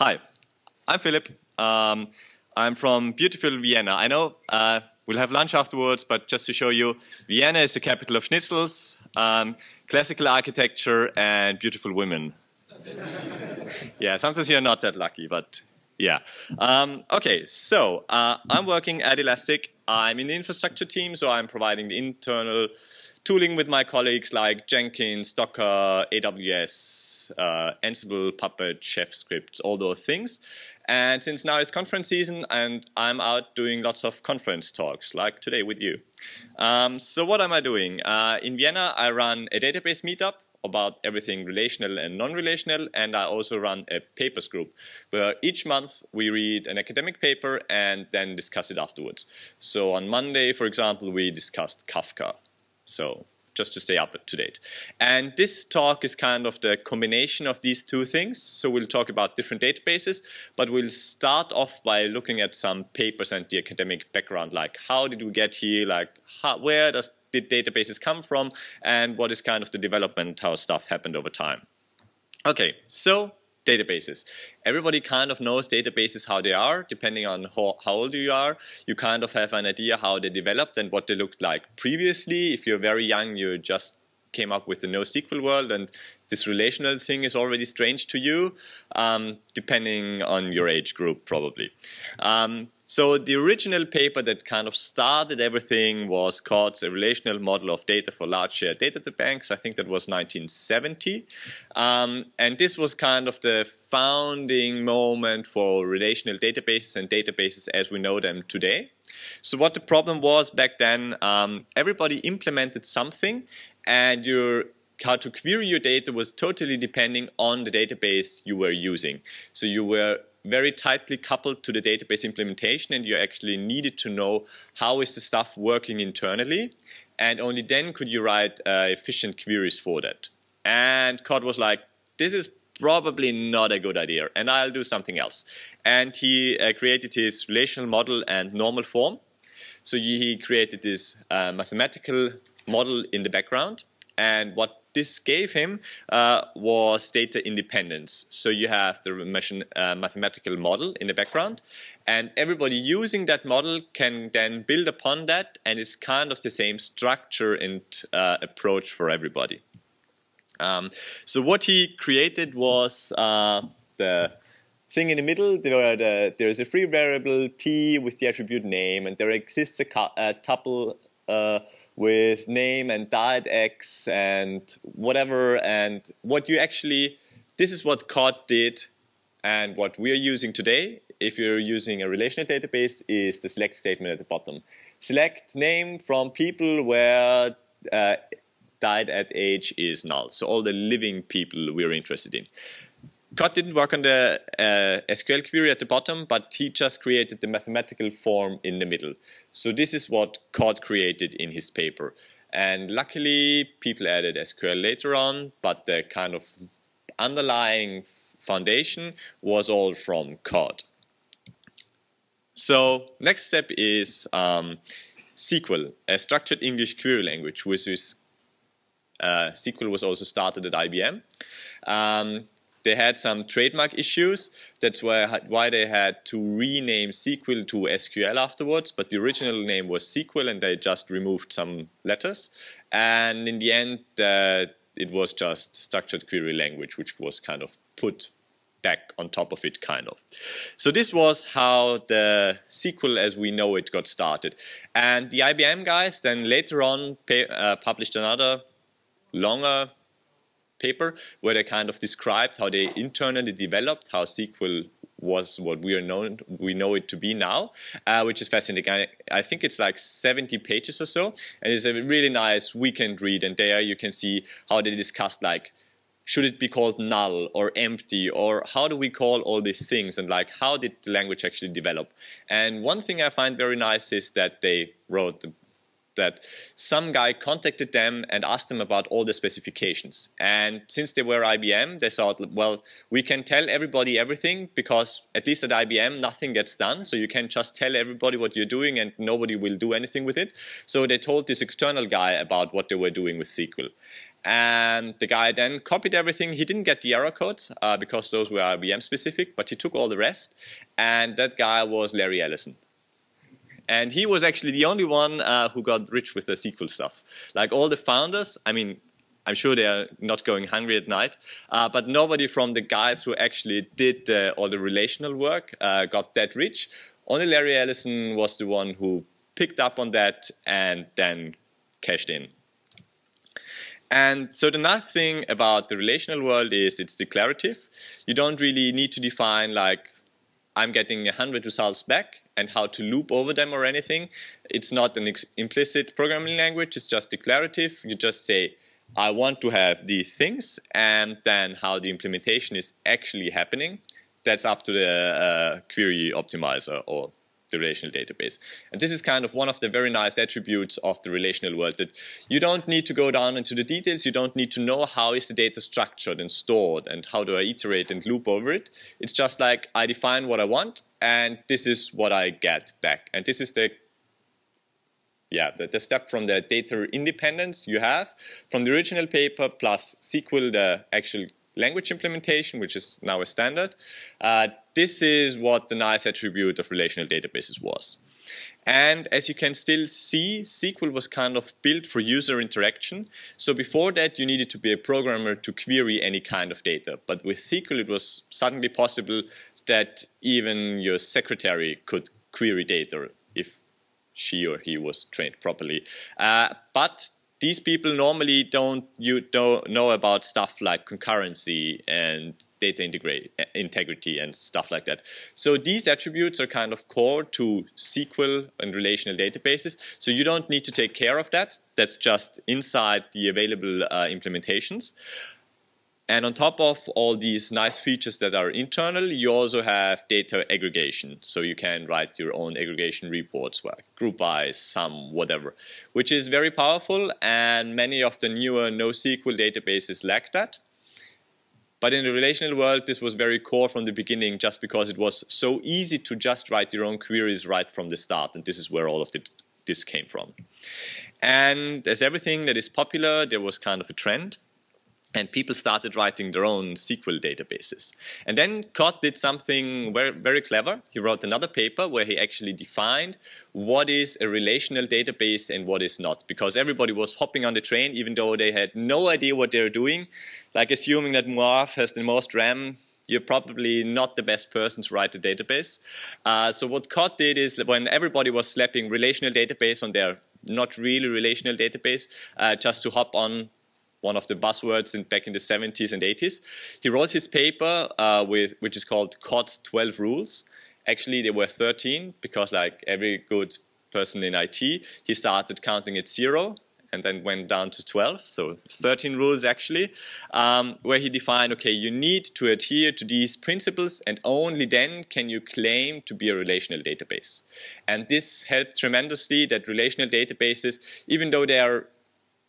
Hi, I'm Philip. Um, I'm from beautiful Vienna. I know uh, we'll have lunch afterwards, but just to show you, Vienna is the capital of schnitzels, um, classical architecture, and beautiful women. yeah, sometimes you're not that lucky, but yeah. Um, okay, so uh, I'm working at Elastic. I'm in the infrastructure team, so I'm providing the internal tooling with my colleagues like Jenkins, Docker, AWS, uh, Ansible, Puppet, Chef scripts, all those things. And since now it's conference season and I'm out doing lots of conference talks, like today with you. Um, so what am I doing? Uh, in Vienna, I run a database meetup about everything relational and non-relational, and I also run a papers group where each month we read an academic paper and then discuss it afterwards. So on Monday, for example, we discussed Kafka. So just to stay up to date. And this talk is kind of the combination of these two things. So we'll talk about different databases, but we'll start off by looking at some papers and the academic background, like how did we get here, like how, where does the databases come from, and what is kind of the development, how stuff happened over time. Okay, so databases. Everybody kind of knows databases how they are, depending on how, how, old you are. You kind of have an idea how they developed and what they looked like previously. If you're very young, you just came up with the NoSQL world and this relational thing is already strange to you, um, depending on your age group probably. Um, so the original paper that kind of started everything was called a relational model of data for large shared data banks. I think that was 1970. Um, and this was kind of the founding moment for relational databases and databases as we know them today. So what the problem was back then, um, everybody implemented something and your how to query your data was totally depending on the database you were using. So you were very tightly coupled to the database implementation and you actually needed to know how is the stuff working internally and only then could you write uh, efficient queries for that. And Codd was like, this is probably not a good idea and I'll do something else. And he uh, created his relational model and normal form. So he created this uh, mathematical model in the background and what this gave him uh, was data independence. So you have the machine, uh, mathematical model in the background, and everybody using that model can then build upon that, and it's kind of the same structure and uh, approach for everybody. Um, so what he created was uh, the thing in the middle, there, the, there is a free variable t with the attribute name, and there exists a, a tuple uh, with name and diet X and whatever and what you actually, this is what Codd did and what we're using today if you're using a relational database is the select statement at the bottom. Select name from people where uh, died at age is null. So all the living people we're interested in. Codd didn't work on the uh, SQL query at the bottom, but he just created the mathematical form in the middle. So this is what Codd created in his paper. And luckily, people added SQL later on, but the kind of underlying foundation was all from Codd. So next step is um, SEQUEL, a structured English query language, which is uh, SQL was also started at IBM. Um, they had some trademark issues. That's why, why they had to rename SEQUEL to SQL afterwards, but the original name was SEQUEL and they just removed some letters. And in the end, uh, it was just structured query language, which was kind of put back on top of it, kind of. So this was how the SQL as we know it got started. And the IBM guys then later on pay, uh, published another longer paper where they kind of described how they internally developed how SQL was what we are known we know it to be now, uh, which is fascinating. I, I, think it's like 70 pages or so, and it's a really nice weekend read. And there you can see how they discussed like should it be called null or empty or how do we call all these things and like how did the language actually develop. And one thing I find very nice is that they wrote the that some guy contacted them and asked them about all the specifications. And since they were IBM, they thought, well, we can tell everybody everything because at least at IBM, nothing gets done. So you can just tell everybody what you're doing and nobody will do anything with it. So they told this external guy about what they were doing with SQL. And the guy then copied everything. He didn't get the error codes uh, because those were IBM specific, but he took all the rest. And that guy was Larry Ellison. And he was actually the only one uh, who got rich with the SQL stuff. Like all the founders, I mean, I'm sure they are not going hungry at night, uh, but nobody from the guys who actually did uh, all the relational work uh, got that rich. Only Larry Ellison was the one who picked up on that and then cashed in. And so the nice thing about the relational world is it's declarative. You don't really need to define like I'm getting 100 results back and how to loop over them or anything. It's not an implicit programming language, it's just declarative. You just say, I want to have these things, and then how the implementation is actually happening. That's up to the uh, query optimizer or the relational database. And this is kind of one of the very nice attributes of the relational world that you don't need to go down into the details. You don't need to know how is the data structured and stored and how do I iterate and loop over it. It's just like I define what I want and this is what I get back. And this is the yeah, the, the step from the data independence you have from the original paper plus SQL, the actual language implementation, which is now a standard. Uh, this is what the nice attribute of relational databases was. And as you can still see, SQL was kind of built for user interaction. So before that, you needed to be a programmer to query any kind of data. But with SQL, it was suddenly possible that even your secretary could query data if she or he was trained properly. Uh, but these people normally don't you don't know about stuff like concurrency and data integrity and stuff like that. So these attributes are kind of core to SQL and relational databases. So you don't need to take care of that. That's just inside the available uh, implementations. And on top of all these nice features that are internal, you also have data aggregation. So you can write your own aggregation reports, like group by, sum, whatever, which is very powerful. And many of the newer NoSQL databases lack that. But in the relational world, this was very core from the beginning just because it was so easy to just write your own queries right from the start. And this is where all of the, this came from. And as everything that is popular, there was kind of a trend and people started writing their own SQL databases. And then Codd did something very, very clever. He wrote another paper where he actually defined what is a relational database and what is not, because everybody was hopping on the train even though they had no idea what they were doing. Like assuming that Moav has the most RAM, you're probably not the best person to write a database. Uh, so what Codd did is when everybody was slapping relational database on their not really relational database, uh, just to hop on one of the buzzwords in, back in the 70s and 80s. He wrote his paper, uh, with, which is called Codd's 12 Rules. Actually, there were 13 because, like every good person in IT, he started counting at zero and then went down to 12, so 13 rules actually, um, where he defined, okay, you need to adhere to these principles and only then can you claim to be a relational database. And this helped tremendously that relational databases, even though they are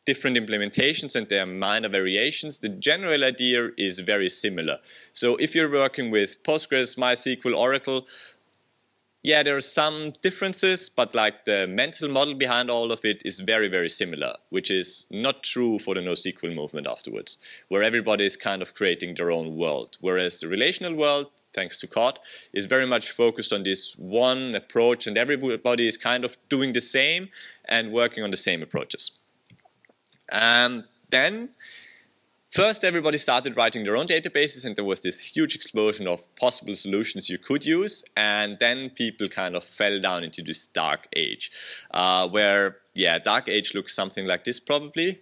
different implementations and there are minor variations, the general idea is very similar. So if you're working with Postgres, MySQL, Oracle, yeah, there are some differences, but like the mental model behind all of it is very, very similar, which is not true for the NoSQL movement afterwards, where everybody is kind of creating their own world. Whereas the relational world, thanks to Codd, is very much focused on this one approach and everybody is kind of doing the same and working on the same approaches. And then First, everybody started writing their own databases, and there was this huge explosion of possible solutions you could use. And then people kind of fell down into this dark age, uh, where, yeah, dark age looks something like this probably.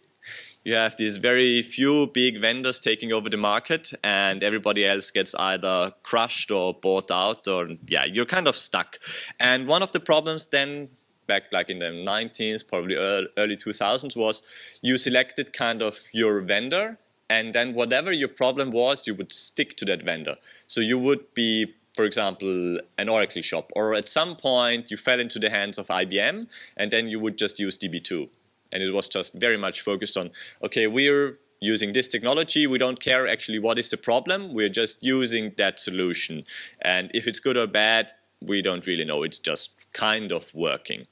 You have these very few big vendors taking over the market, and everybody else gets either crushed or bought out, or, yeah, you're kind of stuck. And one of the problems then back like in the 19th, probably early 2000s, was you selected kind of your vendor, and then whatever your problem was, you would stick to that vendor. So you would be, for example, an Oracle shop, or at some point you fell into the hands of IBM, and then you would just use DB2. And it was just very much focused on, okay, we're using this technology. We don't care actually what is the problem. We're just using that solution. And if it's good or bad, we don't really know. It's just kind of working.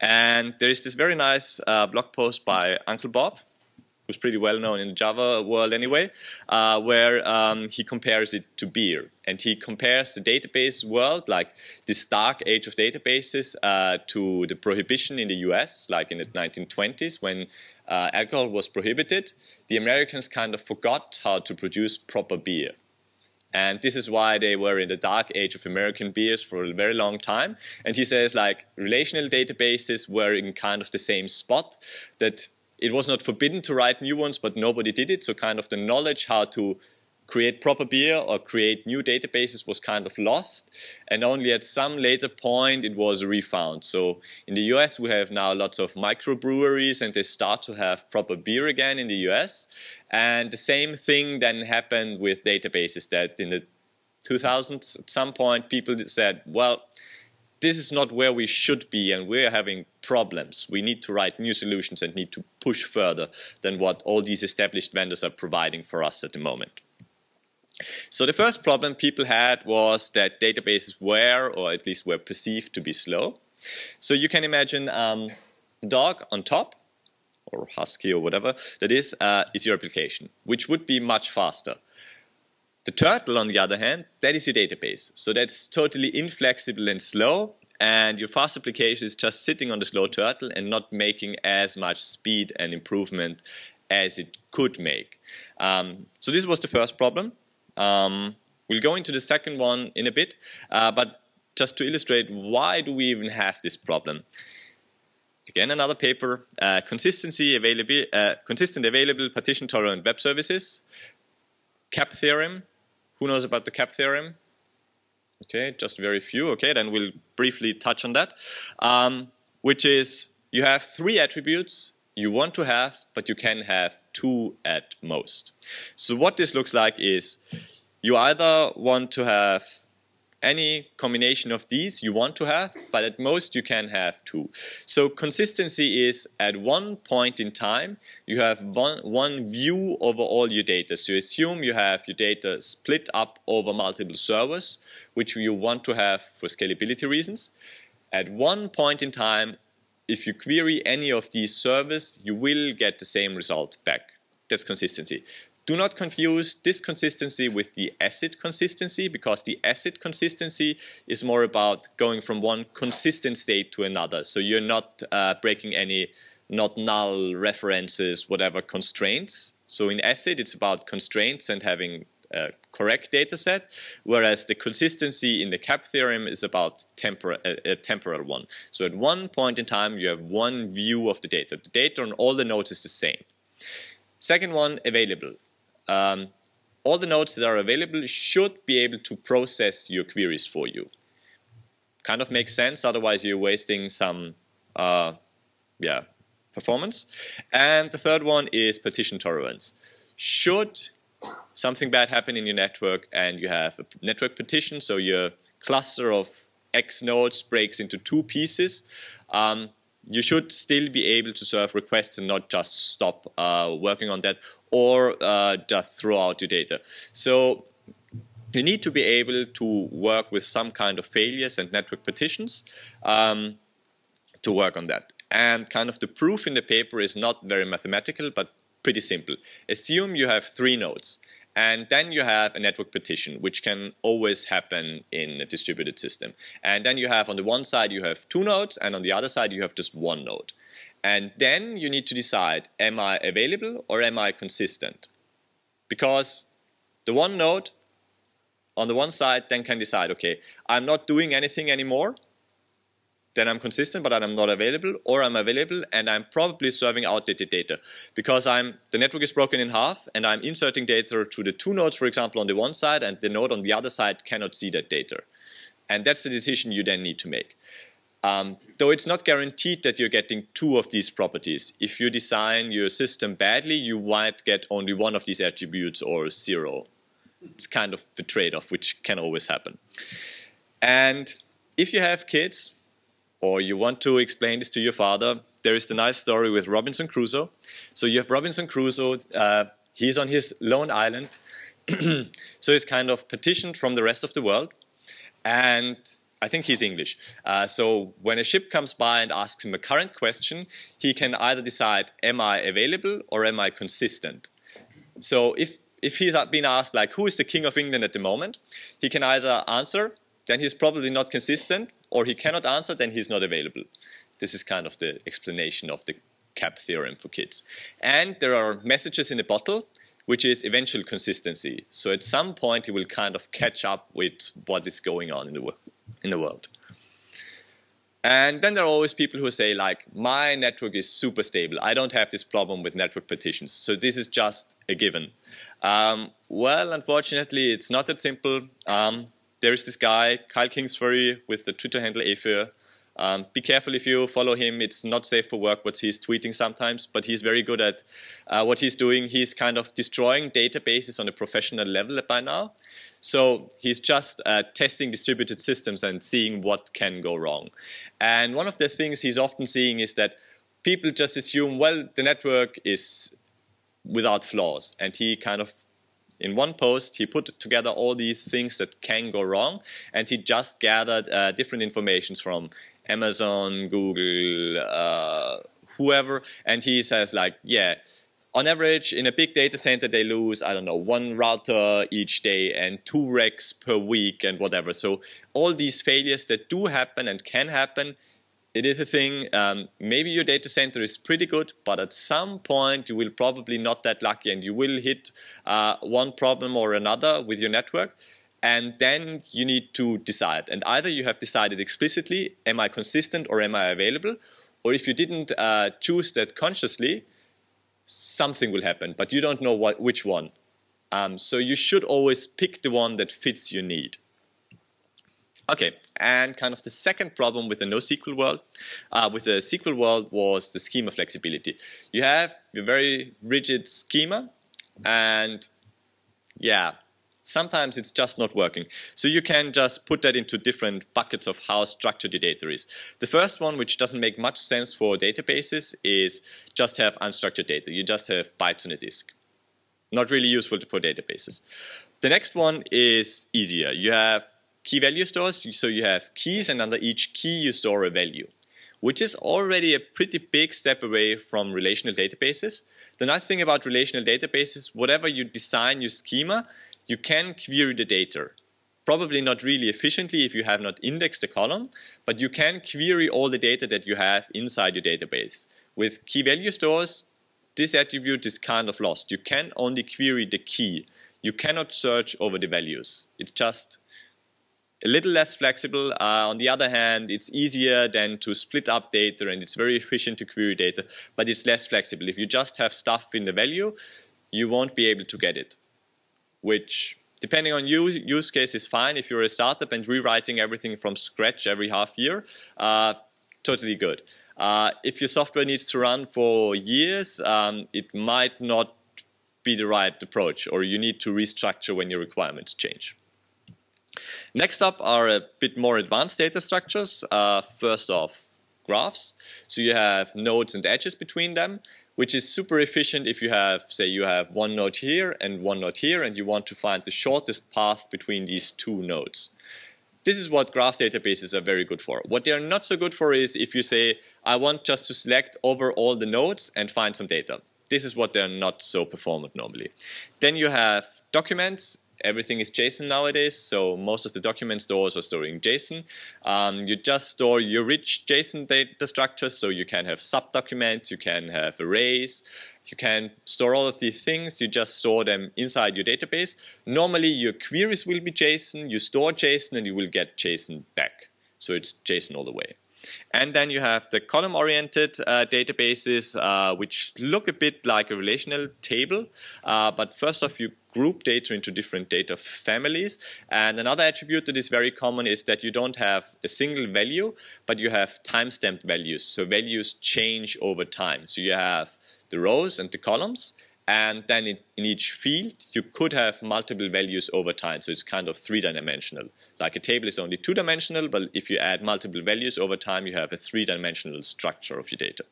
And there is this very nice uh, blog post by Uncle Bob, who's pretty well known in the Java world anyway, uh, where um, he compares it to beer. And he compares the database world, like this dark age of databases, uh, to the prohibition in the US, like in the 1920s when uh, alcohol was prohibited. The Americans kind of forgot how to produce proper beer. And this is why they were in the dark age of American beers for a very long time. And he says like relational databases were in kind of the same spot that it was not forbidden to write new ones, but nobody did it. So kind of the knowledge how to create proper beer or create new databases was kind of lost. And only at some later point it was refound. So in the US we have now lots of microbreweries and they start to have proper beer again in the US. And the same thing then happened with databases that in the 2000s at some point people said, well, this is not where we should be and we're having problems. We need to write new solutions and need to push further than what all these established vendors are providing for us at the moment. So the first problem people had was that databases were, or at least were perceived to be slow. So you can imagine um, dog on top, or husky or whatever that is, uh, is your application, which would be much faster. The turtle, on the other hand, that is your database. So that's totally inflexible and slow, and your fast application is just sitting on the slow turtle and not making as much speed and improvement as it could make. Um, so this was the first problem. Um, we'll go into the second one in a bit, uh, but just to illustrate why do we even have this problem. Again, another paper, uh, consistency available, uh, consistent available partition tolerant web services, CAP theorem, who knows about the CAP theorem? Okay, just very few. Okay, then we'll briefly touch on that. Um, which is you have three attributes you want to have, but you can have two at most. So what this looks like is you either want to have any combination of these you want to have, but at most you can have two. So consistency is at one point in time, you have one, one view over all your data. So assume you have your data split up over multiple servers, which you want to have for scalability reasons. At one point in time, if you query any of these servers, you will get the same result back. That's consistency. Do not confuse this consistency with the ACID consistency because the ACID consistency is more about going from one consistent state to another. So you're not uh, breaking any not null references, whatever constraints. So in ACID, it's about constraints and having a correct data set, whereas the consistency in the CAP theorem is about tempor a, a temporal one. So at one point in time, you have one view of the data. The data on all the nodes is the same. Second one, available um, all the nodes that are available should be able to process your queries for you. Kind of makes sense, otherwise you're wasting some uh, yeah, performance. And the third one is partition tolerance. Should something bad happen in your network and you have a network partition, so your cluster of X nodes breaks into two pieces, um, you should still be able to serve requests and not just stop uh, working on that or uh, just throw out your data. So you need to be able to work with some kind of failures and network partitions um, to work on that. And kind of the proof in the paper is not very mathematical, but pretty simple. Assume you have three nodes. And then you have a network partition, which can always happen in a distributed system. And then you have on the one side you have two nodes, and on the other side you have just one node. And then you need to decide, am I available or am I consistent? Because the one node on the one side then can decide, okay, I'm not doing anything anymore, then I'm consistent, but I'm not available, or I'm available and I'm probably serving outdated data because I'm the network is broken in half and I'm inserting data to the two nodes, for example, on the one side, and the node on the other side cannot see that data. And that's the decision you then need to make. Um, though it's not guaranteed that you're getting two of these properties. If you design your system badly, you might get only one of these attributes or zero. It's kind of the trade-off, which can always happen. And if you have kids, or you want to explain this to your father, there is the nice story with Robinson Crusoe. So you have Robinson Crusoe, uh, he's on his lone island, so he's kind of partitioned from the rest of the world. And I think he's English. Uh, so when a ship comes by and asks him a current question, he can either decide, am I available or am I consistent? So if, if he's been asked, like, who is the King of England at the moment, he can either answer, then he's probably not consistent, or he cannot answer, then he's not available. This is kind of the explanation of the CAP theorem for kids. And there are messages in the bottle, which is eventual consistency. So at some point, he will kind of catch up with what is going on in the world in the world. And then there are always people who say like, my network is super stable. I don't have this problem with network partitions. So this is just a given. Um, well, unfortunately, it's not that simple. Um, there is this guy, Kyle Kingsbury, with the Twitter handle Aphyr. Um, be careful if you follow him. It's not safe for work what he's tweeting sometimes, but he's very good at uh, what he's doing. He's kind of destroying databases on a professional level by now. So he's just uh, testing distributed systems and seeing what can go wrong. And one of the things he's often seeing is that people just assume, well, the network is without flaws. And he kind of, in one post, he put together all these things that can go wrong. And he just gathered uh, different informations from Amazon, Google, uh, whoever. And he says like, yeah, on average, in a big data center, they lose, I don't know, one router each day and two racks per week and whatever. So all these failures that do happen and can happen, it is a thing. Um, maybe your data center is pretty good, but at some point you will probably not that lucky and you will hit uh, one problem or another with your network. And then you need to decide. And either you have decided explicitly, am I consistent or am I available? Or if you didn't uh, choose that consciously, something will happen, but you don't know what, which one. Um, so you should always pick the one that fits your need. Okay, and kind of the second problem with the NoSQL world, uh, with the SQL world was the schema flexibility. You have a very rigid schema, and yeah, sometimes it's just not working. So you can just put that into different buckets of how structured your data is. The first one, which doesn't make much sense for databases, is just have unstructured data. You just have bytes on a disk. Not really useful for databases. The next one is easier. You have key value stores, so you have keys, and under each key you store a value, which is already a pretty big step away from relational databases. The nice thing about relational databases, whatever you design your schema, you can query the data. Probably not really efficiently if you have not indexed the column, but you can query all the data that you have inside your database. With key value stores, this attribute is kind of lost. You can only query the key. You cannot search over the values. It's just a little less flexible. Uh, on the other hand, it's easier than to split up data and it's very efficient to query data, but it's less flexible. If you just have stuff in the value, you won't be able to get it which depending on use, use case is fine. If you're a startup and rewriting everything from scratch every half year, uh, totally good. Uh, if your software needs to run for years, um, it might not be the right approach, or you need to restructure when your requirements change. Next up are a bit more advanced data structures. Uh, first off, graphs. So you have nodes and edges between them which is super efficient if you have, say, you have one node here and one node here, and you want to find the shortest path between these two nodes. This is what graph databases are very good for. What they're not so good for is if you say, I want just to select over all the nodes and find some data. This is what they're not so performant normally. Then you have documents everything is JSON nowadays, so most of the document stores are storing JSON. Um, you just store your rich JSON data structures, so you can have subdocuments, you can have arrays, you can store all of these things, you just store them inside your database. Normally your queries will be JSON, you store JSON and you will get JSON back. So it's JSON all the way. And then you have the column-oriented uh, databases, uh, which look a bit like a relational table. Uh, but first off, you group data into different data families. And another attribute that is very common is that you don't have a single value, but you have time-stamped values. So values change over time. So you have the rows and the columns, and then in, in, each field, you could have multiple values over time. So it's kind of three-dimensional. Like a table is only two-dimensional, but if you add multiple values over time, you have a three-dimensional structure of your data.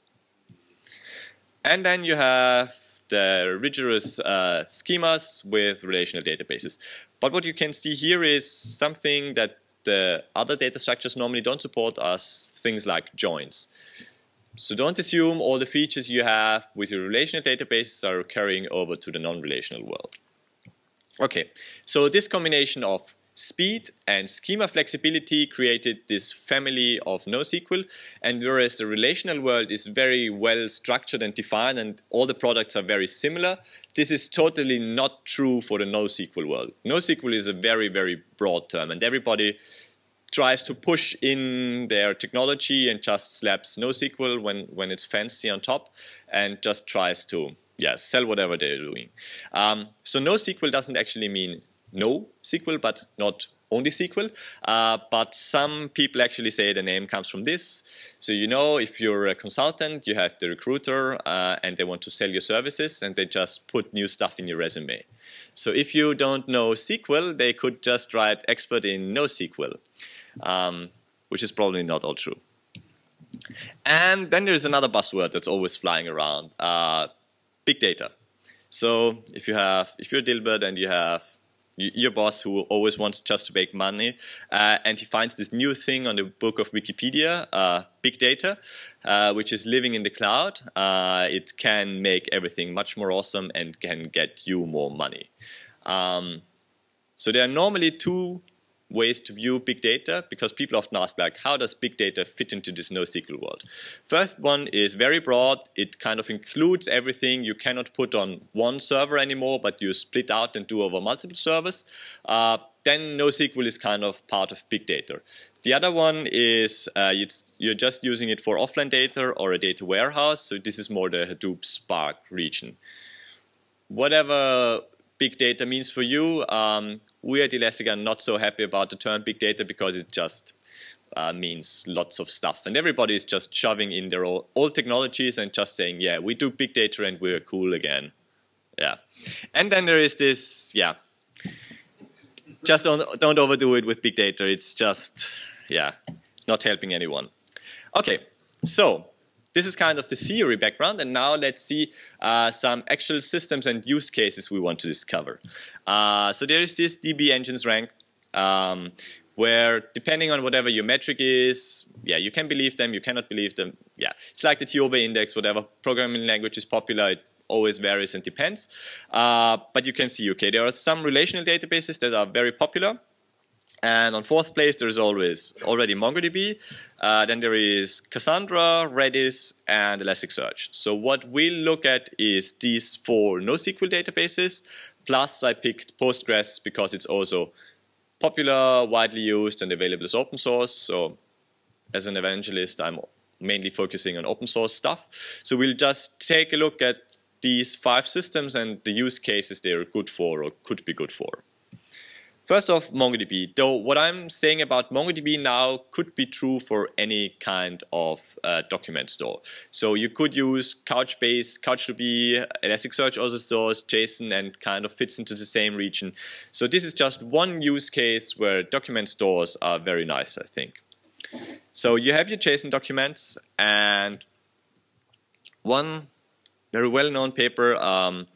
And then you have the rigorous uh, schemas with relational databases. But what you can see here is something that the other data structures normally don't support are things like joins. So don't assume all the features you have with your relational databases are carrying over to the non-relational world. Okay, so this combination of speed and schema flexibility created this family of NoSQL, and whereas the relational world is very well structured and defined and all the products are very similar, this is totally not true for the NoSQL world. NoSQL is a very, very broad term, and everybody tries to push in their technology and just slaps NoSQL when, when it's fancy on top and just tries to yeah, sell whatever they're doing. Um, so NoSQL doesn't actually mean no SQL, but not only SQL. Uh, but some people actually say the name comes from this. So you know, if you're a consultant, you have the recruiter, uh, and they want to sell your services, and they just put new stuff in your resume. So if you don't know SQL, they could just write expert in NoSQL um, which is probably not all true. And then there's another buzzword that's always flying around, uh, big data. So if you have, if you're Dilbert and you have your boss who always wants just to make money, uh, and he finds this new thing on the book of Wikipedia, uh, big data, uh, which is living in the cloud. Uh, it can make everything much more awesome and can get you more money. Um, so there are normally two ways to view big data because people often ask like, how does big data fit into this NoSQL world? First one is very broad. It kind of includes everything you cannot put on one server anymore, but you split out and do over multiple servers. Uh, then NoSQL is kind of part of big data. The other one is uh, you're just using it for offline data or a data warehouse. So this is more the Hadoop Spark region. Whatever big data means for you, um, we at Elastic are not so happy about the term big data because it just uh, means lots of stuff. And everybody is just shoving in their old, old technologies and just saying, yeah, we do big data and we're cool again. Yeah. And then there is this, yeah, just don't, don't overdo it with big data. It's just, yeah, not helping anyone. Okay, so this is kind of the theory background, and now let's see uh, some actual systems and use cases we want to discover. Uh, so there is this DB engines rank, um, where depending on whatever your metric is, yeah, you can believe them, you cannot believe them. Yeah, it's like the TIOBE index, whatever programming language is popular, it always varies and depends. Uh, but you can see, okay, there are some relational databases that are very popular, and on fourth place, there's always already MongoDB. Uh, then there is Cassandra, Redis, and Elasticsearch. So what we'll look at is these four NoSQL databases. Plus, I picked Postgres because it's also popular, widely used, and available as open source. So as an evangelist, I'm mainly focusing on open source stuff. So we'll just take a look at these five systems and the use cases they're good for or could be good for. First off, MongoDB. Though what I'm saying about MongoDB now could be true for any kind of uh, document store. So you could use Couchbase, CouchDB, Elasticsearch also stores JSON and kind of fits into the same region. So this is just one use case where document stores are very nice, I think. So you have your JSON documents and one very well-known paper um,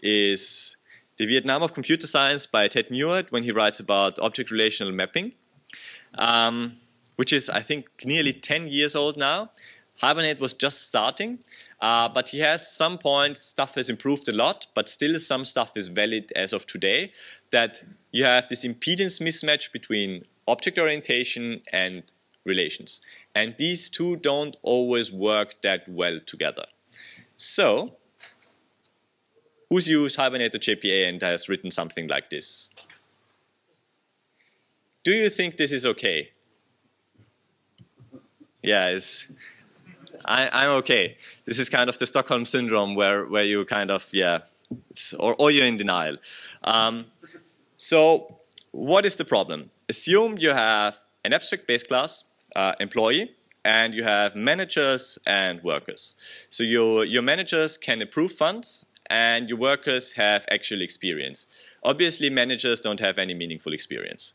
is the Vietnam of Computer Science by Ted Neward when he writes about object relational mapping, um, which is, I think, nearly 10 years old now. Hibernate was just starting, uh, but he has some points, stuff has improved a lot, but still some stuff is valid as of today, that you have this impedance mismatch between object orientation and relations. And these two don't always work that well together. So who's used Hibernate JPA and has written something like this? Do you think this is okay? Yeah, it's, I, am okay. This is kind of the Stockholm syndrome where, where you kind of, yeah, or, or you're in denial. Um, so what is the problem? Assume you have an abstract base class, uh, employee, and you have managers and workers. So your, your managers can approve funds and your workers have actual experience. Obviously, managers don't have any meaningful experience.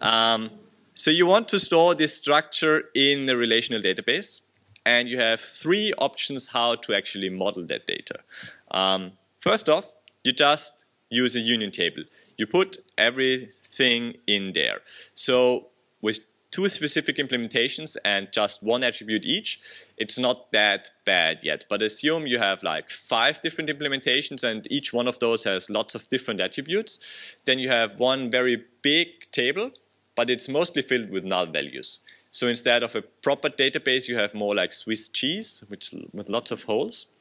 Um, so you want to store this structure in a relational database, and you have three options how to actually model that data. Um, first off, you just use a union table. You put everything in there. So with two specific implementations and just one attribute each, it's not that bad yet. But assume you have like five different implementations and each one of those has lots of different attributes. Then you have one very big table, but it's mostly filled with null values. So instead of a proper database, you have more like Swiss cheese, which with lots of holes.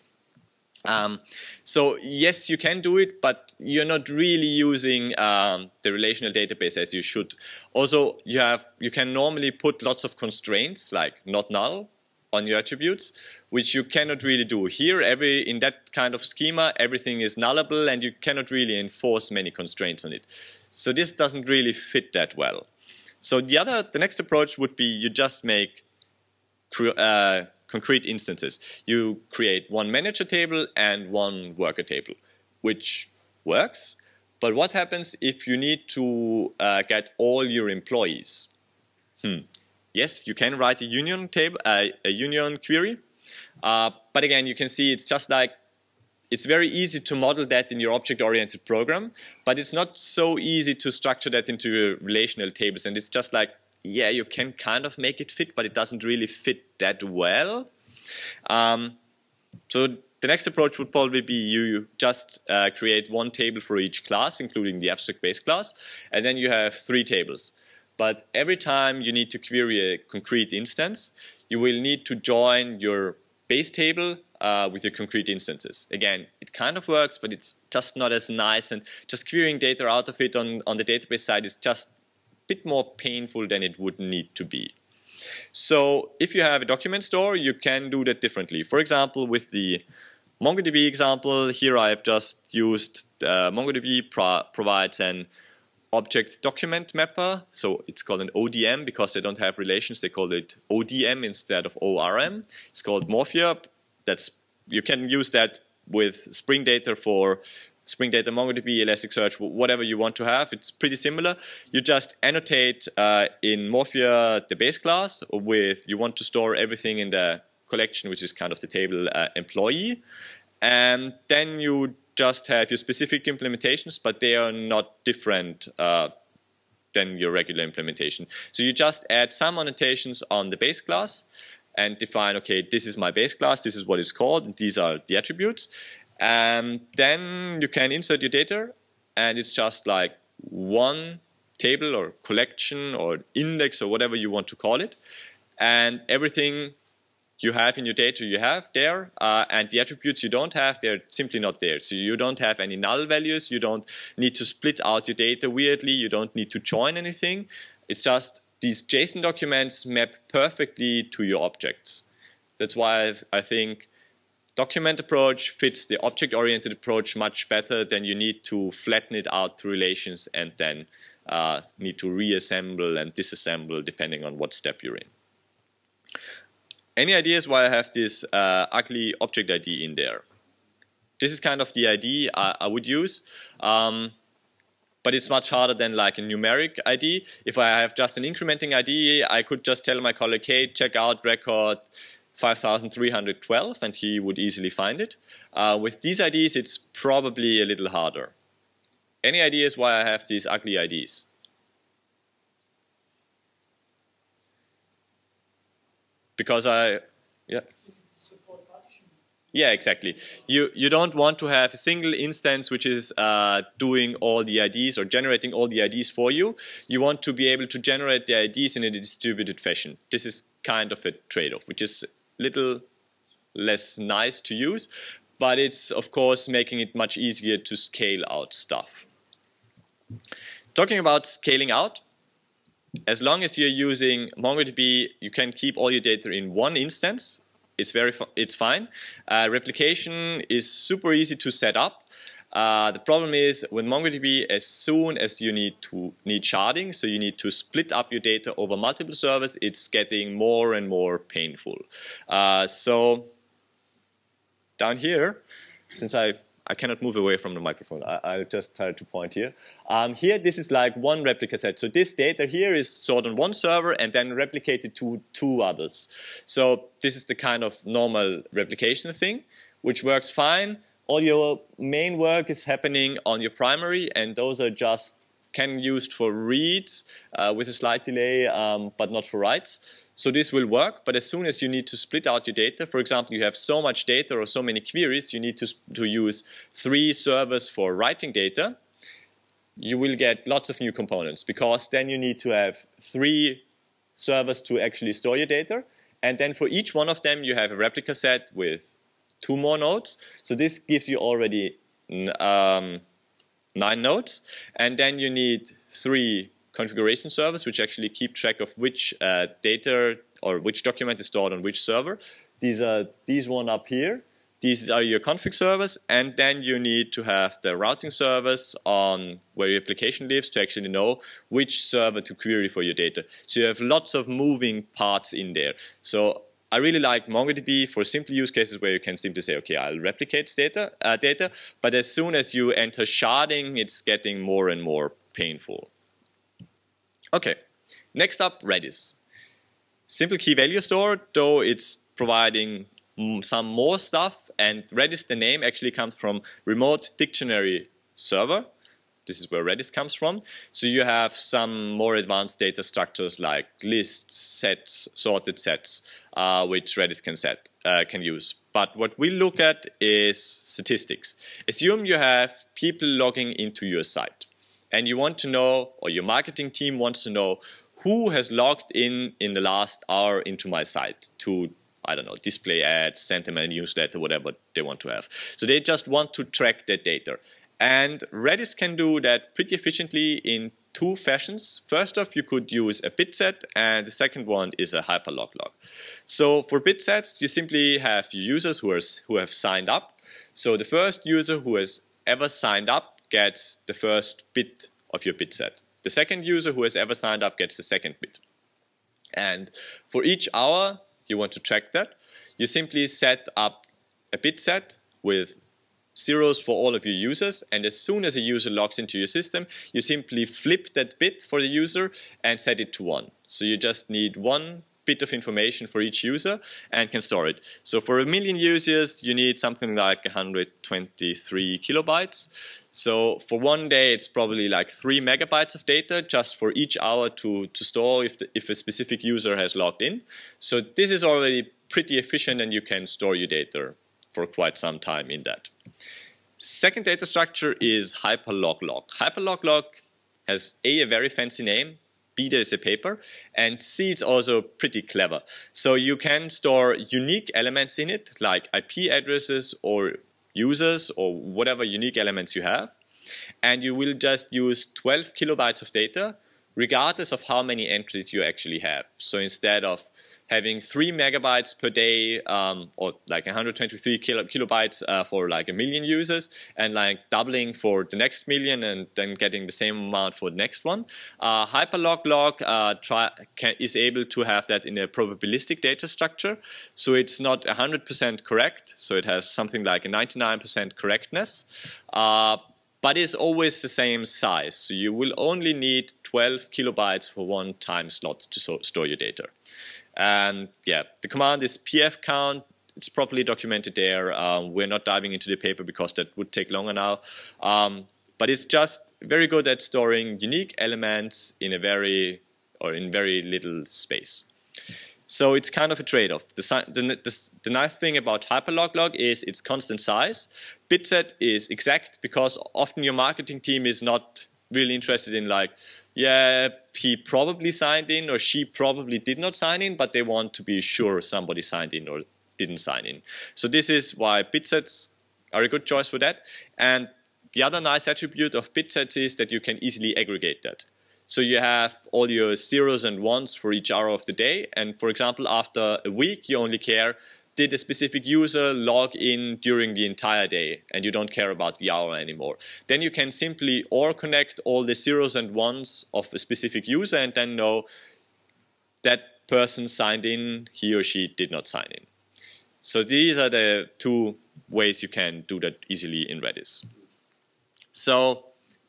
Um, so yes, you can do it, but you're not really using um, the relational database as you should. Also, you have you can normally put lots of constraints like not null on your attributes, which you cannot really do here. Every in that kind of schema, everything is nullable, and you cannot really enforce many constraints on it. So this doesn't really fit that well. So the other, the next approach would be you just make uh, concrete instances. You create one manager table and one worker table, which works. But what happens if you need to uh, get all your employees? Hmm. Yes, you can write a union table, uh, a union query, uh, but again, you can see it's just like it's very easy to model that in your object-oriented program, but it's not so easy to structure that into relational tables. And it's just like yeah, you can kind of make it fit, but it doesn't really fit that well. Um, so the next approach would probably be you just uh, create one table for each class, including the abstract base class, and then you have three tables. But every time you need to query a concrete instance, you will need to join your base table uh, with your concrete instances. Again, it kind of works, but it's just not as nice, and just querying data out of it on, on the database side is just bit more painful than it would need to be. So if you have a document store, you can do that differently. For example, with the MongoDB example, here I have just used uh, MongoDB pro provides an object document mapper. So it's called an ODM because they don't have relations. They call it ODM instead of ORM. It's called Morphia. That's you can use that with Spring Data for Spring Data, MongoDB, Elasticsearch, whatever you want to have. It's pretty similar. You just annotate uh, in Morphia the base class with you want to store everything in the collection, which is kind of the table uh, employee. And then you just have your specific implementations, but they are not different uh, than your regular implementation. So you just add some annotations on the base class and define, okay, this is my base class, this is what it's called, and these are the attributes. And then you can insert your data and it's just like one table or collection or index or whatever you want to call it. And everything you have in your data you have there, uh, and the attributes you don't have, they're simply not there. So you don't have any null values, you don't need to split out your data weirdly, you don't need to join anything. It's just these JSON documents map perfectly to your objects. That's why I think document approach fits the object-oriented approach much better than you need to flatten it out to relations and then uh, need to reassemble and disassemble depending on what step you're in. Any ideas why I have this uh, ugly object ID in there? This is kind of the ID I, I would use. Um, but it's much harder than like a numeric ID. If I have just an incrementing ID, I could just tell my colleague, hey, check out record 5312 and he would easily find it. Uh, with these IDs, it's probably a little harder. Any ideas why I have these ugly IDs? Because I, yeah. Yeah, exactly. You you don't want to have a single instance which is uh, doing all the IDs or generating all the IDs for you. You want to be able to generate the IDs in a distributed fashion. This is kind of a trade-off, which is little less nice to use, but it's of course making it much easier to scale out stuff. Talking about scaling out, as long as you're using MongoDB, you can keep all your data in one instance. It's very, it's fine. Uh, replication is super easy to set up. Uh, the problem is with MongoDB, as soon as you need to need sharding, so you need to split up your data over multiple servers, it's getting more and more painful. Uh, so down here, since I I cannot move away from the microphone. I, will just try to point here. Um, here, this is like one replica set. So this data here is stored on one server and then replicated to two others. So this is the kind of normal replication thing, which works fine all your main work is happening on your primary, and those are just can used for reads uh, with a slight delay, um, but not for writes. So this will work, but as soon as you need to split out your data, for example, you have so much data or so many queries, you need to, to use three servers for writing data, you will get lots of new components because then you need to have three servers to actually store your data. And then for each one of them, you have a replica set with two more nodes. So this gives you already um, nine nodes. And then you need three configuration servers, which actually keep track of which uh, data or which document is stored on which server. These are these one up here. These are your config servers, and then you need to have the routing servers on where your application lives to actually know which server to query for your data. So you have lots of moving parts in there. So I really like MongoDB for simple use cases where you can simply say, okay, I'll replicate data, uh, data, but as soon as you enter sharding, it's getting more and more painful. Okay, next up, Redis. Simple key value store, though it's providing some more stuff, and Redis, the name actually comes from Remote Dictionary Server. This is where Redis comes from. So you have some more advanced data structures like lists, sets, sorted sets, uh, which Redis can set uh, can use. But what we look at is statistics. Assume you have people logging into your site, and you want to know, or your marketing team wants to know, who has logged in in the last hour into my site to I don't know, display ads, send them a newsletter, whatever they want to have. So they just want to track that data. And Redis can do that pretty efficiently in two fashions. First off, you could use a bit set, and the second one is a hyperlog log. So for bit sets, you simply have your users who, are, who have signed up. So the first user who has ever signed up gets the first bit of your bit set. The second user who has ever signed up gets the second bit. And for each hour you want to track that, you simply set up a bit set with zeros for all of your users, and as soon as a user logs into your system, you simply flip that bit for the user and set it to 1. So you just need one bit of information for each user and can store it. So for a million users, you need something like 123 kilobytes. So for one day, it's probably like 3 megabytes of data just for each hour to, to store if, the, if a specific user has logged in. So this is already pretty efficient and you can store your data for quite some time in that. Second data structure is hyperloglog. Hyperloglog has A, a very fancy name, B, there's a paper, and C, it's also pretty clever. So you can store unique elements in it, like IP addresses or users or whatever unique elements you have. And you will just use 12 kilobytes of data, regardless of how many entries you actually have. So instead of having three megabytes per day um, or like 123 kilo, kilobytes uh, for like a million users and like doubling for the next million and then getting the same amount for the next one. Uh, HyperLogLog uh, try, can, is able to have that in a probabilistic data structure. So it's not 100% correct. So it has something like a 99% correctness. Uh, but it's always the same size. So you will only need 12 kilobytes for one time slot to so store your data. And yeah, the command is PFCOUNT. It's properly documented there. Um, we're not diving into the paper because that would take longer now. Um, but it's just very good at storing unique elements in a very or in very little space. So it's kind of a trade-off. The, the, the, the, nice thing about hyperloglog is its constant size. Bitset is exact because often your marketing team is not really interested in like, yeah, he probably signed in or she probably did not sign in, but they want to be sure somebody signed in or didn't sign in. So this is why bitsets are a good choice for that. And the other nice attribute of bitsets is that you can easily aggregate that. So you have all your zeros and ones for each hour of the day. And for example, after a week, you only care did a specific user log in during the entire day and you don't care about the hour anymore. Then you can simply or connect all the zeros and ones of a specific user and then know that person signed in, he or she did not sign in. So these are the two ways you can do that easily in Redis. So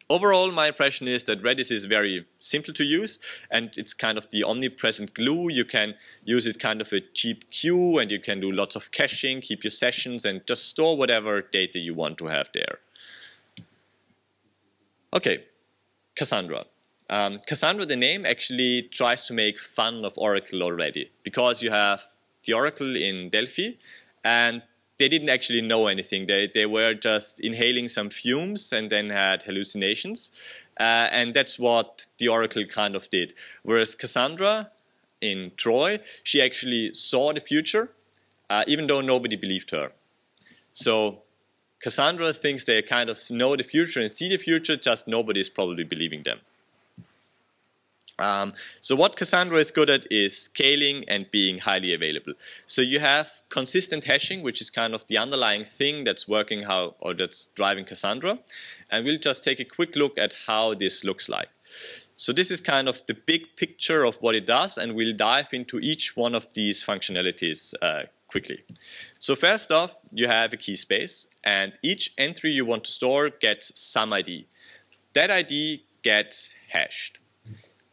overall, my impression is that Redis is very simple to use, and it's kind of the omnipresent glue. You can use it kind of a cheap queue, and you can do lots of caching, keep your sessions, and just store whatever data you want to have there. Okay, Cassandra. Um, Cassandra, the name, actually tries to make fun of Oracle already, because you have the Oracle in Delphi, and they didn't actually know anything. They, they were just inhaling some fumes and then had hallucinations. Uh, and that's what the Oracle kind of did. Whereas Cassandra in Troy, she actually saw the future, uh, even though nobody believed her. So Cassandra thinks they kind of know the future and see the future, just nobody is probably believing them. Um, so what Cassandra is good at is scaling and being highly available. So you have consistent hashing, which is kind of the underlying thing that's working how or that's driving Cassandra. And we'll just take a quick look at how this looks like. So this is kind of the big picture of what it does, and we'll dive into each one of these functionalities uh, quickly. So first off, you have a key space, and each entry you want to store gets some ID. That ID gets hashed.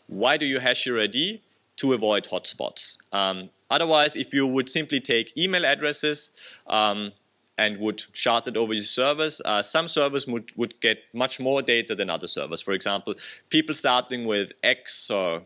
Why do you hash your ID? To avoid hotspots. Um, otherwise, if you would simply take email addresses um, and would shard it over your servers, uh, some servers would, would get much more data than other servers. For example, people starting with X or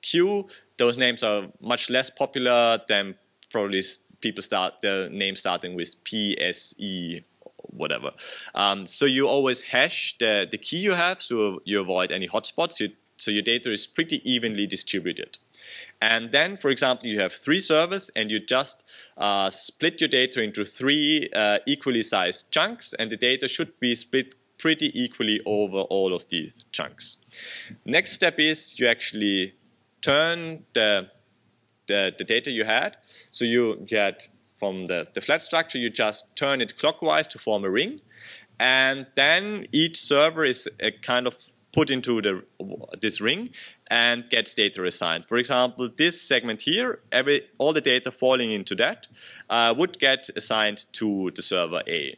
Q, those names are much less popular than probably people start their name starting with P, S, E, whatever. Um, so you always hash the, the key you have so you avoid any hotspots. You so your data is pretty evenly distributed. And then, for example, you have three servers and you just uh, split your data into three uh, equally sized chunks and the data should be split pretty equally over all of these chunks. Next step is you actually turn the, the, the data you had. So you get from the, the flat structure, you just turn it clockwise to form a ring. And then each server is a kind of put into the, this ring and gets data assigned. For example, this segment here, every, all the data falling into that uh, would get assigned to the server A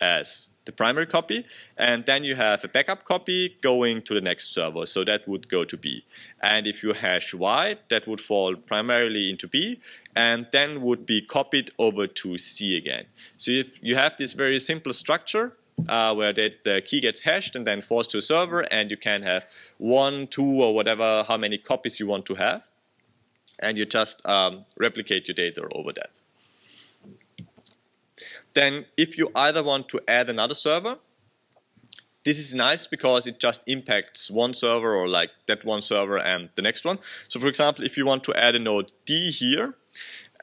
as the primary copy, and then you have a backup copy going to the next server, so that would go to B. And if you hash Y, that would fall primarily into B, and then would be copied over to C again. So if you have this very simple structure, uh, where the, the key gets hashed and then forced to a server and you can have one, two or whatever, how many copies you want to have. And you just um, replicate your data over that. Then if you either want to add another server, this is nice because it just impacts one server or like that one server and the next one. So for example, if you want to add a node D here,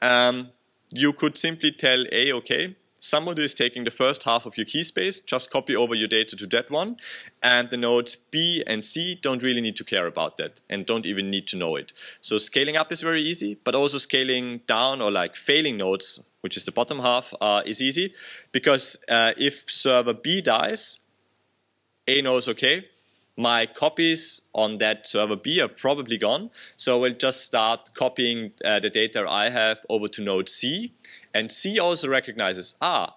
um, you could simply tell A, okay, somebody is taking the first half of your key space, just copy over your data to that one, and the nodes B and C don't really need to care about that and don't even need to know it. So scaling up is very easy, but also scaling down or like failing nodes, which is the bottom half, uh, is easy because uh, if server B dies, A knows, okay, my copies on that server B are probably gone. So we'll just start copying uh, the data I have over to node C. And C also recognizes, ah,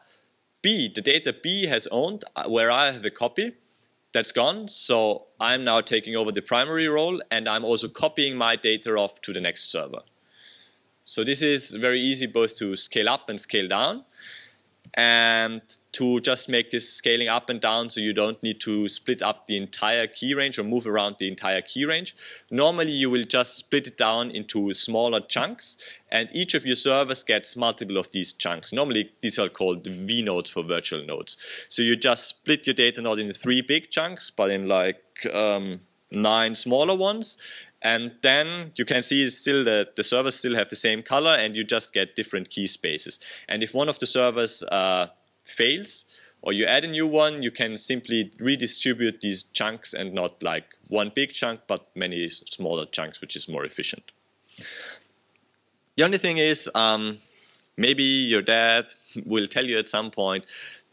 B, the data B has owned, uh, where I have a copy, that's gone. So I'm now taking over the primary role and I'm also copying my data off to the next server. So this is very easy both to scale up and scale down and to just make this scaling up and down so you don't need to split up the entire key range or move around the entire key range. Normally you will just split it down into smaller chunks and each of your servers gets multiple of these chunks. Normally these are called V nodes for virtual nodes. So you just split your data not in three big chunks but in like um, nine smaller ones and then you can see still that the servers still have the same color and you just get different key spaces. And if one of the servers uh, fails or you add a new one, you can simply redistribute these chunks and not like one big chunk, but many smaller chunks, which is more efficient. The only thing is, um, maybe your dad will tell you at some point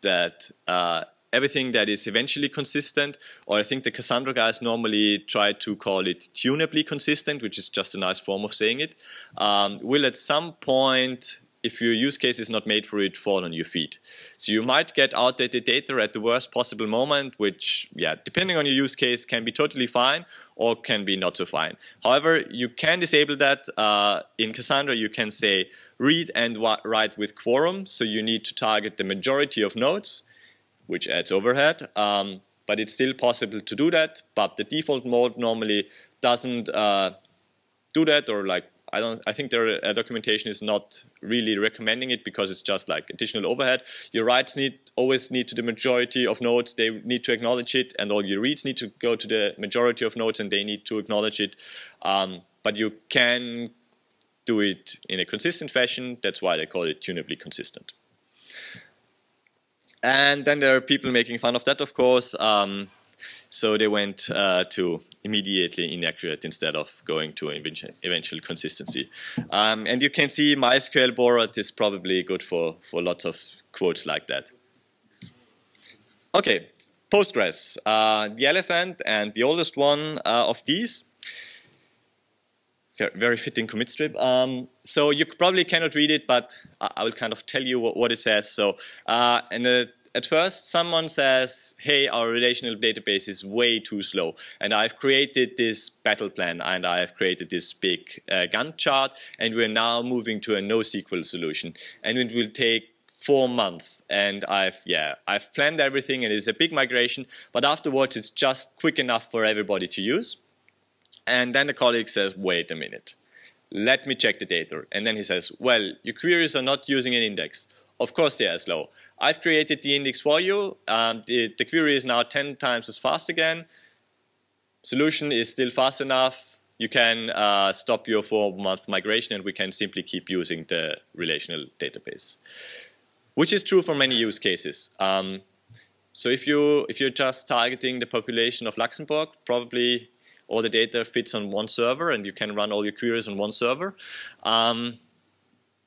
that uh, everything that is eventually consistent, or I think the Cassandra guys normally try to call it tunably consistent, which is just a nice form of saying it, um, will at some point if your use case is not made for it, fall on your feet. So you might get outdated data at the worst possible moment, which, yeah, depending on your use case, can be totally fine or can be not so fine. However, you can disable that. Uh, in Cassandra, you can say read and write with quorum. So you need to target the majority of nodes, which adds overhead. Um, but it's still possible to do that. But the default mode normally doesn't uh, do that or like I don't. I think their uh, documentation is not really recommending it because it's just like additional overhead. Your writes need always need to the majority of nodes. They need to acknowledge it, and all your reads need to go to the majority of nodes, and they need to acknowledge it. Um, but you can do it in a consistent fashion. That's why they call it tunably consistent. And then there are people making fun of that, of course. Um, so they went uh, to immediately inaccurate instead of going to eventual consistency. Um, and you can see MySQL borrowed is probably good for, for lots of quotes like that. Okay, Postgres, uh, the elephant and the oldest one uh, of these. Very fitting CommitStrip. Um, so you probably cannot read it, but I will kind of tell you what, what it says. So, uh, and the at first someone says, hey, our relational database is way too slow. And I've created this battle plan and I've created this big uh, Gantt chart and we're now moving to a NoSQL solution. And it will take four months and I've yeah I've planned everything and it's a big migration but afterwards it's just quick enough for everybody to use and then the colleague says wait a minute let me check the data and then he says well your queries are not using an index of course they are slow I've created the index for you. Um, the, the query is now 10 times as fast again. Solution is still fast enough. You can uh, stop your four-month migration and we can simply keep using the relational database, which is true for many use cases. Um, so if, you, if you're just targeting the population of Luxembourg, probably all the data fits on one server and you can run all your queries on one server. Um,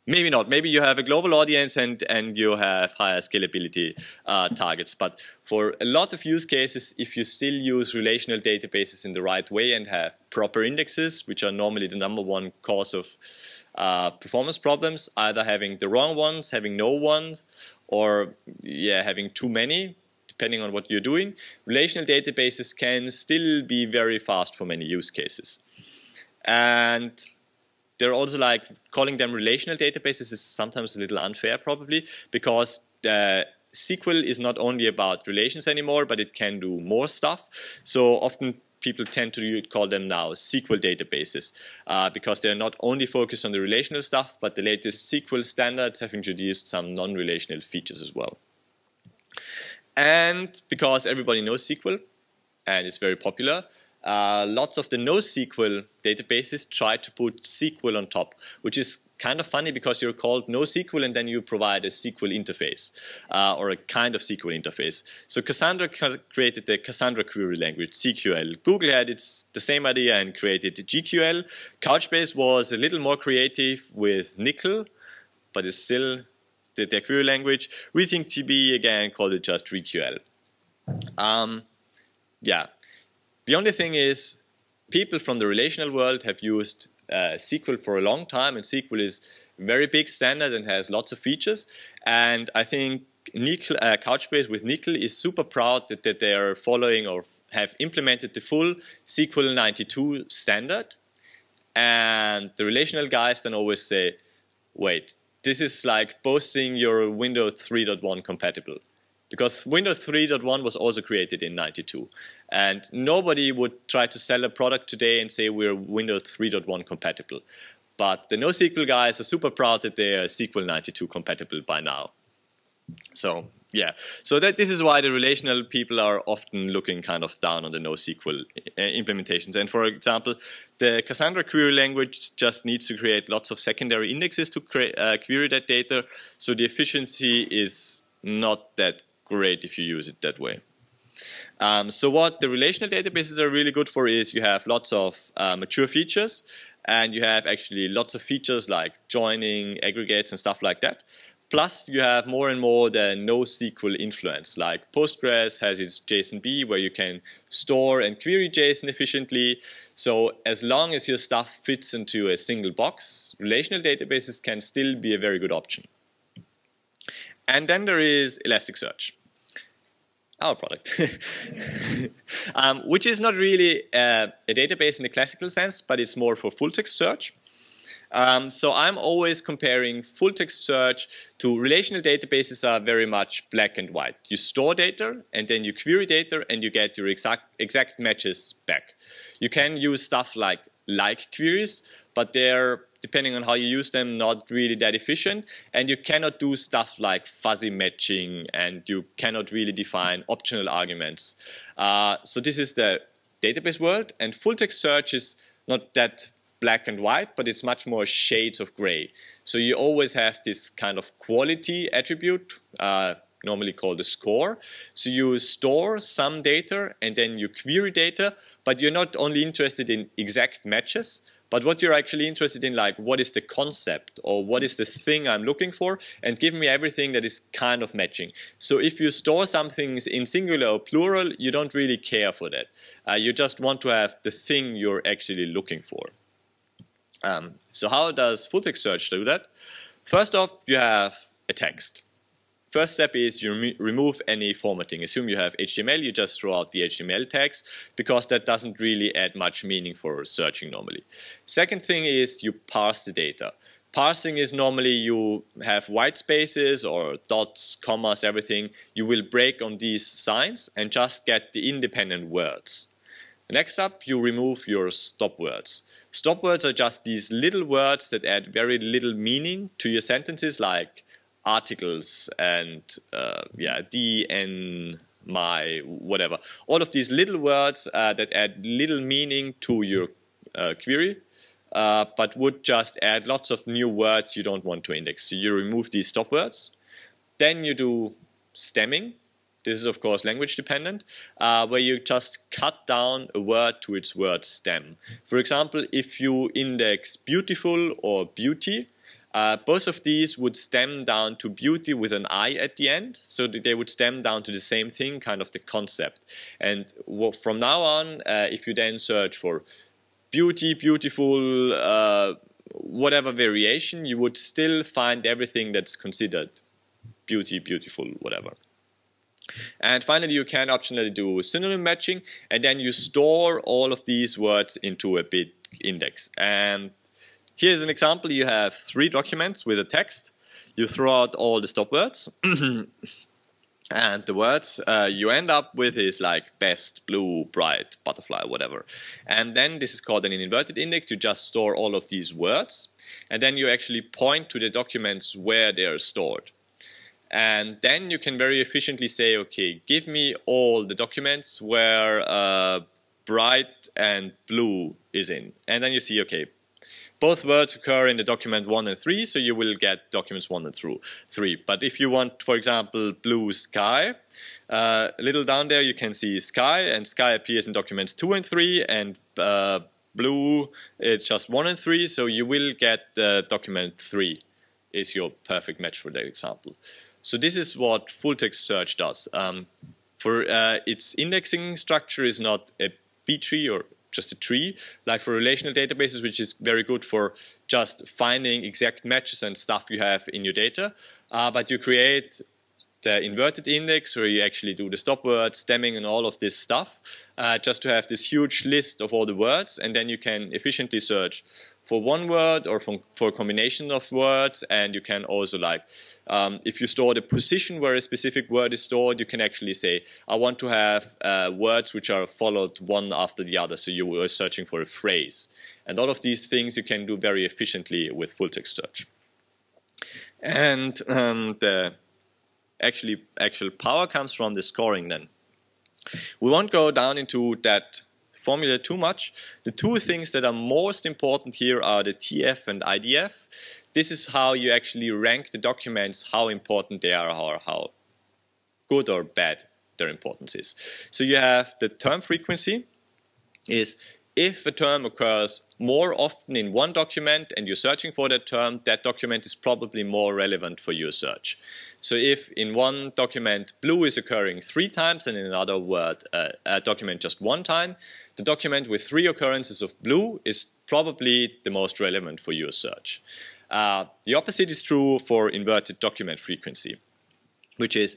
Maybe not. Maybe you have a global audience and, and you have higher scalability uh, targets. But for a lot of use cases, if you still use relational databases in the right way and have proper indexes, which are normally the number one cause of uh, performance problems, either having the wrong ones, having no ones, or yeah, having too many, depending on what you're doing, relational databases can still be very fast for many use cases. And they're also like calling them relational databases is sometimes a little unfair probably because the SQL is not only about relations anymore, but it can do more stuff. So often people tend to call them now SQL databases uh, because they're not only focused on the relational stuff, but the latest SQL standards have introduced some non-relational features as well. And because everybody knows SQL and it's very popular, uh, lots of the NoSQL databases try to put SQL on top, which is kind of funny because you're called NoSQL and then you provide a SQL interface uh, or a kind of SQL interface. So Cassandra created the Cassandra query language, CQL. Google had its, the same idea and created GQL. Couchbase was a little more creative with N1QL, but it's still the, their query language. RethinkDB again called it just ReQL. Um, yeah, the only thing is, people from the relational world have used uh, SQL for a long time, and SQL is very big standard and has lots of features. And I think N1QL, uh, Couchbase with N1QL is super proud that, that they are following or have implemented the full SQL 92 standard. And the relational guys then always say, wait, this is like boasting your Windows 3.1 compatible because Windows 3.1 was also created in 92. And nobody would try to sell a product today and say we're Windows 3.1 compatible. But the NoSQL guys are super proud that they are SQL 92 compatible by now. So yeah, so that this is why the relational people are often looking kind of down on the NoSQL uh, implementations. And for example, the Cassandra query language just needs to create lots of secondary indexes to create, uh, query that data. So the efficiency is not that great if you use it that way. Um, so what the relational databases are really good for is you have lots of uh, mature features and you have actually lots of features like joining, aggregates and stuff like that. Plus, you have more and more the NoSQL influence, like Postgres has its JSONB where you can store and query JSON efficiently. So as long as your stuff fits into a single box, relational databases can still be a very good option. And then there is Elasticsearch, our product, um, which is not really uh, a database in the classical sense, but it's more for full text search. Um, so I'm always comparing full text search to relational databases are very much black and white. You store data and then you query data and you get your exact, exact matches back. You can use stuff like like queries, but they're, depending on how you use them, not really that efficient. And you cannot do stuff like fuzzy matching and you cannot really define optional arguments. Uh, so this is the database world and full text search is not that black and white, but it's much more shades of gray. So you always have this kind of quality attribute, uh, normally called a score. So you store some data and then you query data, but you're not only interested in exact matches, but what you're actually interested in, like what is the concept or what is the thing I'm looking for, and give me everything that is kind of matching. So if you store some things in singular or plural, you don't really care for that. Uh, you just want to have the thing you're actually looking for. Um, so how does full text search do that? First off, you have a text. First step is you rem remove any formatting. Assume you have HTML, you just throw out the HTML tags because that doesn't really add much meaning for searching normally. Second thing is you parse the data. Parsing is normally you have white spaces or dots, commas, everything. You will break on these signs and just get the independent words. Next up, you remove your stop words. Stop words are just these little words that add very little meaning to your sentences, like articles and uh, yeah, the and my, whatever. All of these little words uh, that add little meaning to your uh, query, uh, but would just add lots of new words you don't want to index. So you remove these stop words. Then you do stemming. This is of course language dependent, uh, where you just cut down a word to its word stem. For example, if you index beautiful or beauty, uh, both of these would stem down to beauty with an I at the end, so they would stem down to the same thing, kind of the concept. And from now on, uh, if you then search for beauty, beautiful, uh, whatever variation, you would still find everything that's considered beauty, beautiful, whatever. And finally, you can optionally do synonym matching, and then you store all of these words into a big index. And here's an example. You have three documents with a text. You throw out all the stop words. and the words uh, you end up with is like best, blue, bright, butterfly, whatever. And then this is called an inverted index. You just store all of these words. And then you actually point to the documents where they are stored. And then you can very efficiently say, okay, give me all the documents where uh, bright and blue is in. And then you see, okay, both words occur in the document 1 and 3, so you will get documents 1 and through 3. But if you want, for example, blue sky, uh, a little down there you can see sky, and sky appears in documents 2 and 3, and uh, blue it's just 1 and 3, so you will get uh, document 3 is your perfect match for that example. So this is what full text search does. Um, for uh, its indexing structure is not a B tree or just a tree, like for relational databases, which is very good for just finding exact matches and stuff you have in your data. Uh, but you create the inverted index where you actually do the stop words, stemming and all of this stuff, uh, just to have this huge list of all the words, and then you can efficiently search for one word or for, for a combination of words, and you can also like um, if you store the position where a specific word is stored, you can actually say, I want to have uh, words which are followed one after the other, so you are searching for a phrase. And all of these things you can do very efficiently with full text search. And um, the actually actual power comes from the scoring then. We won't go down into that formula too much. The two things that are most important here are the TF and IDF this is how you actually rank the documents, how important they are or how good or bad their importance is. So you have the term frequency is if a term occurs more often in one document and you're searching for that term, that document is probably more relevant for your search. So if in one document blue is occurring three times and in another word uh, a document just one time, the document with three occurrences of blue is probably the most relevant for your search. Uh, the opposite is true for inverted document frequency, which is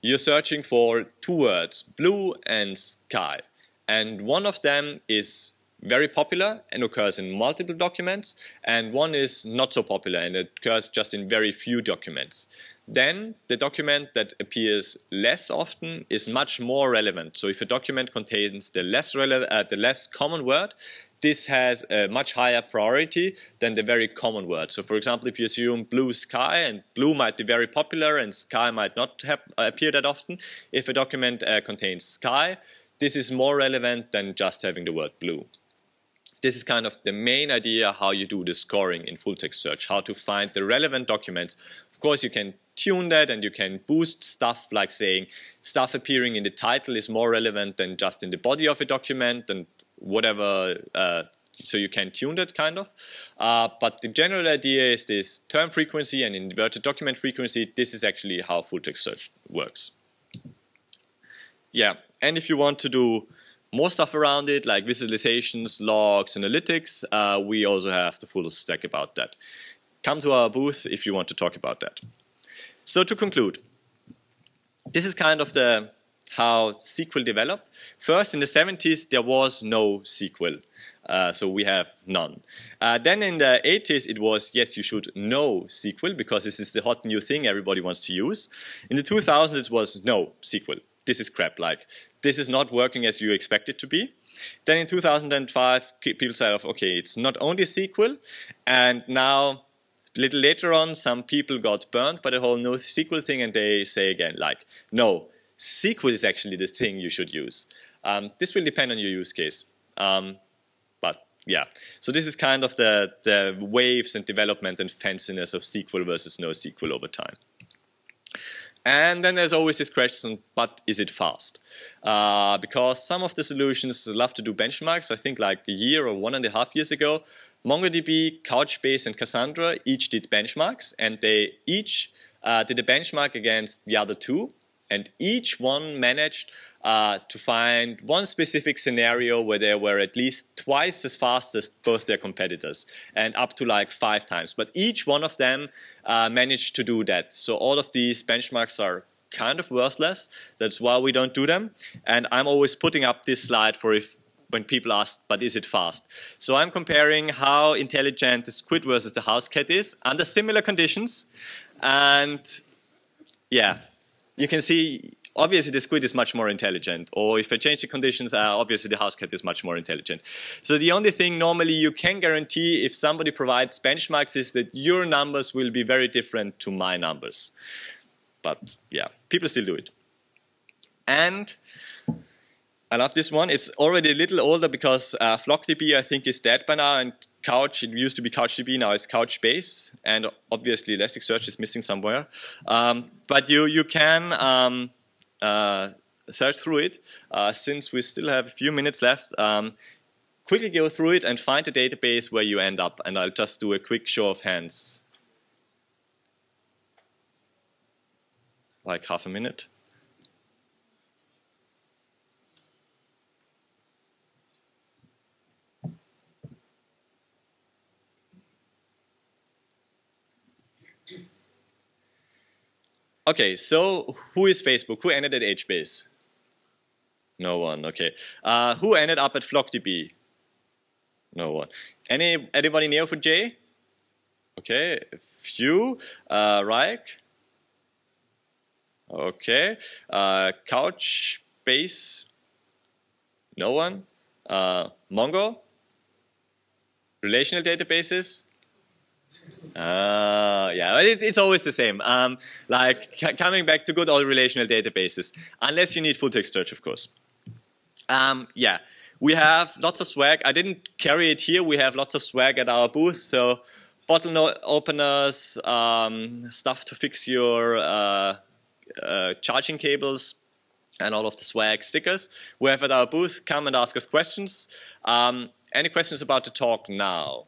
you're searching for two words, blue and sky and one of them is very popular and occurs in multiple documents, and one is not so popular and it occurs just in very few documents. Then the document that appears less often is much more relevant. So if a document contains the less, uh, the less common word, this has a much higher priority than the very common word. So for example, if you assume blue sky, and blue might be very popular and sky might not appear that often, if a document uh, contains sky, this is more relevant than just having the word blue. This is kind of the main idea how you do the scoring in full text search, how to find the relevant documents. Of course, you can tune that and you can boost stuff like saying stuff appearing in the title is more relevant than just in the body of a document and whatever. Uh, so you can tune that kind of. Uh, but the general idea is this term frequency and inverted document frequency. This is actually how full text search works. Yeah, and if you want to do more stuff around it, like visualizations, logs, analytics, uh, we also have the full stack about that. Come to our booth if you want to talk about that. So to conclude, this is kind of the how SQL developed. First, in the 70s, there was no SQL. Uh, so we have none. Uh, then in the 80s, it was, yes, you should know SQL because this is the hot new thing everybody wants to use. In the 2000s, it was no SQL. This is crap. Like, this is not working as you expect it to be. Then in 2005, people said, of okay, it's not only SQL, and now a little later on, some people got burned by the whole no NoSQL thing, and they say again, like, no, SQL is actually the thing you should use. Um, this will depend on your use case. Um, but yeah, so this is kind of the, the waves and development and fanciness of SQL versus NoSQL over time. And then there's always this question, but is it fast? Uh, because some of the solutions love to do benchmarks. I think like a year or one and a half years ago, MongoDB, Couchbase, and Cassandra each did benchmarks, and they each uh, did a benchmark against the other two, and each one managed uh, to find one specific scenario where they were at least twice as fast as both their competitors and up to like five times. But each one of them uh, managed to do that. So all of these benchmarks are kind of worthless. That's why we don't do them. And I'm always putting up this slide for if when people ask, but is it fast? So I'm comparing how intelligent the squid versus the house cat is under similar conditions. And yeah, you can see obviously the squid is much more intelligent. Or if I change the conditions, uh, obviously the house cat is much more intelligent. So the only thing normally you can guarantee if somebody provides benchmarks is that your numbers will be very different to my numbers. But yeah, people still do it. And I love this one. It's already a little older because uh, FlockDB I think is dead by now and Couch, it used to be CouchDB, now it's Couchbase, and obviously Elasticsearch is missing somewhere. Um, but you, you can um, uh, search through it. Uh, since we still have a few minutes left, um, quickly go through it and find the database where you end up. And I'll just do a quick show of hands. Like half a minute. Okay, so who is Facebook? Who ended at HBase? No one, okay. Uh, who ended up at FlockDB? No one. Any anybody Neo4j? Okay, a few. Uh? Okay. Uh, Couchbase? No one. Uh, Mongo? Relational databases? Uh, yeah, it, it's always the same. Um, like coming back to good old relational databases, unless you need full text search, of course. Um, yeah, we have lots of swag. I didn't carry it here. We have lots of swag at our booth. So bottle openers, um, stuff to fix your uh, uh, charging cables, and all of the swag stickers. We have at our booth. Come and ask us questions. Um, any questions about the talk now?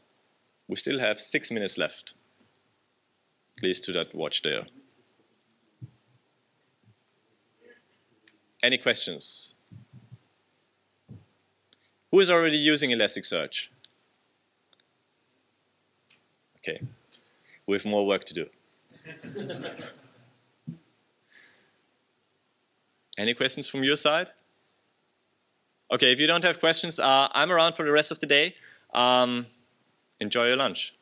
We still have six minutes left. at least to that watch there. Any questions? Who is already using Elasticsearch? Okay, we have more work to do. Any questions from your side? Okay, if you don't have questions, uh, I'm around for the rest of the day. Um, enjoy your lunch.